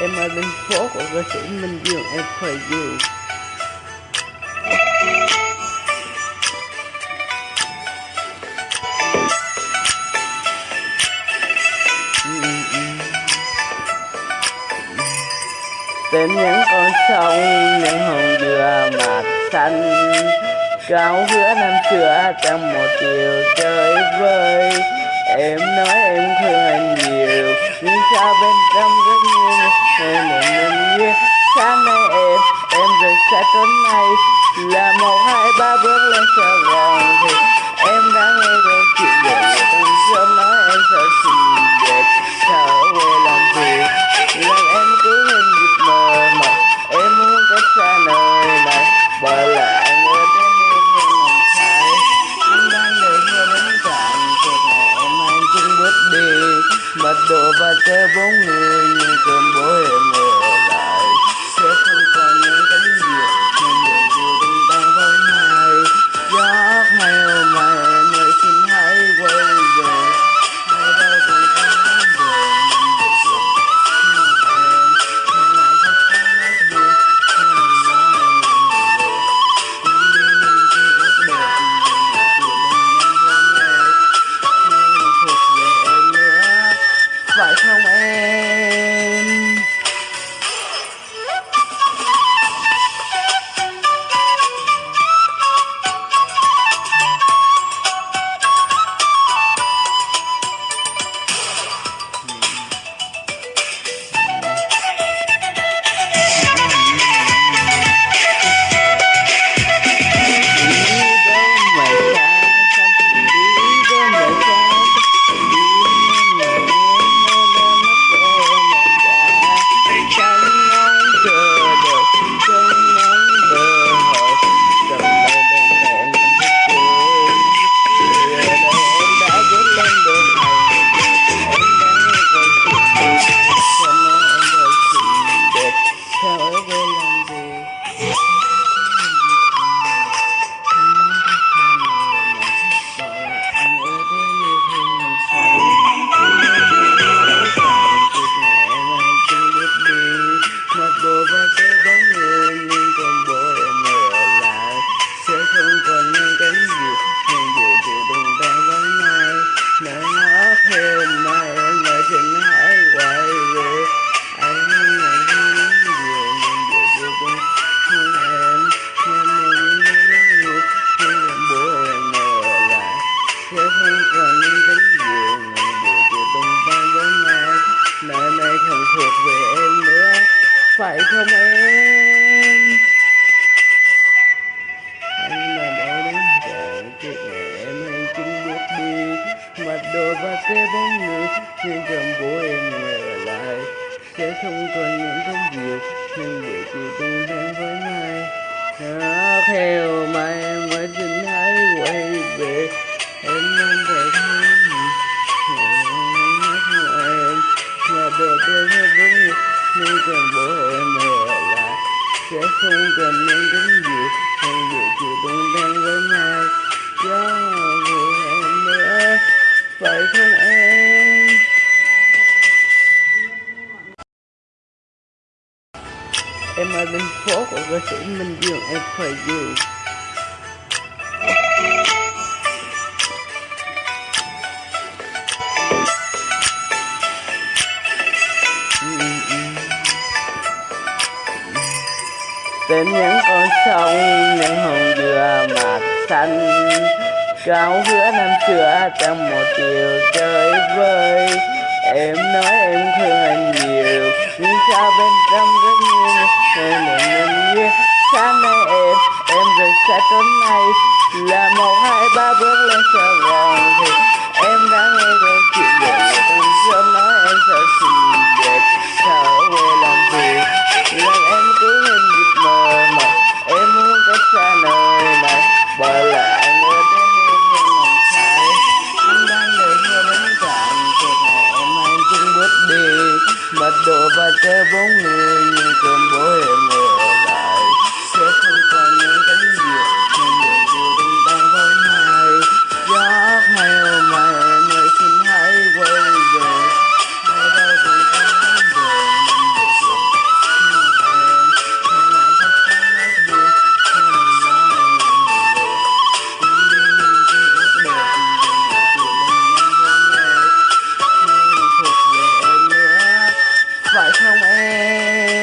Em ở bên phố của ca sĩ Minh Dương, em phải you Tên những con sông những hồng dừa mặt xanh. Cao hứa năm xưa trong một chiều chơi vơi. Em nói em thương anh nhiều, Nhưng sao bên trong rất nhiều rời nay Là một, hai, ba bước lên Sài Gòn Thì em đã nghe câu chuyện về người từng sớm nói em sợ xinh đẹp Sợ quê làm việc. Làm em cứ hình dịp mờ mà Em muốn cách xa nơi này, Bởi lại người đến yêu thương lòng sai Anh đang đợi mưa đến cạn Cuộc ngày em anh chung bước đi, Mật độ và kêu bốn người thuộc về em nữa. Phải không em? Anh là đã đến chờ chuyện ngày em anh chung bước đi. Mặt đồ và xe bóng người nhưng cầm bố em ở lại. Sẽ không còn những công việc, nhưng để chỉ tung em với mai nó theo mà em vẫn xin hãy quay về, em nên phải nhưng cần bố em là sẽ không cần nên đến gì hay dự chịu tung đang với mai cho người em nữa phải không em Em ở bên phố của ca sĩ Minh Dương, em phải you Tên những con sông, những hồng dừa mặt xanh. Cao hứa năm xưa trong một chiều chơi vơi. Em nói em thương anh nhiều, Nhưng sao bên trong rất nhiều Em một mình như sáng nay em Em rời xa tối nay Là một hai ba bước lên Sài Gòn Thì em đã nghe câu chuyện về người từng sớm nói em sợ xinh đẹp Sợ quê làm việc. Và kêu bốn người Như bố em Yay!